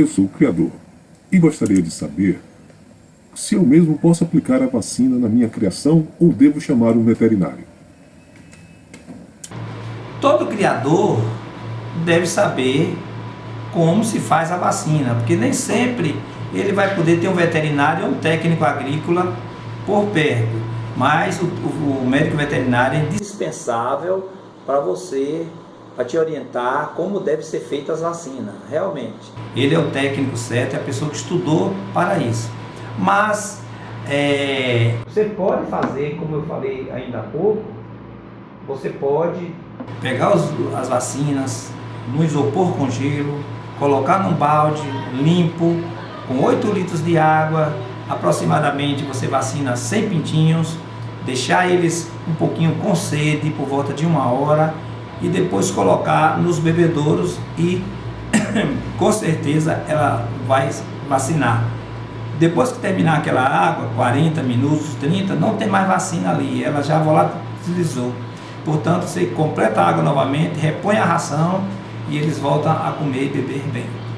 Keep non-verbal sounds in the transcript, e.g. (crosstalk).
Eu sou o criador e gostaria de saber se eu mesmo posso aplicar a vacina na minha criação ou devo chamar um veterinário. Todo criador deve saber como se faz a vacina, porque nem sempre ele vai poder ter um veterinário ou um técnico agrícola por perto, mas o, o, médico veterinário é indispensável para você, para te orientar como deve ser feita as vacinas, realmente. Ele é o técnico certo, é a pessoa que estudou para isso. Mas é, você pode fazer, como eu falei ainda há pouco, você pode pegar os, as vacinas no isopor com gelo, colocar num balde limpo, com 8 litros de água, aproximadamente você vacina 100 pintinhos, deixar eles um pouquinho com sede por volta de uma hora e depois colocar nos bebedouros e (coughs) com certeza ela vai vacinar. Depois que terminar aquela água, 40 minutos, 30, não tem mais vacina ali, ela já volatilizou. Portanto, você completa a água novamente, repõe a ração e eles voltam a comer e beber bem.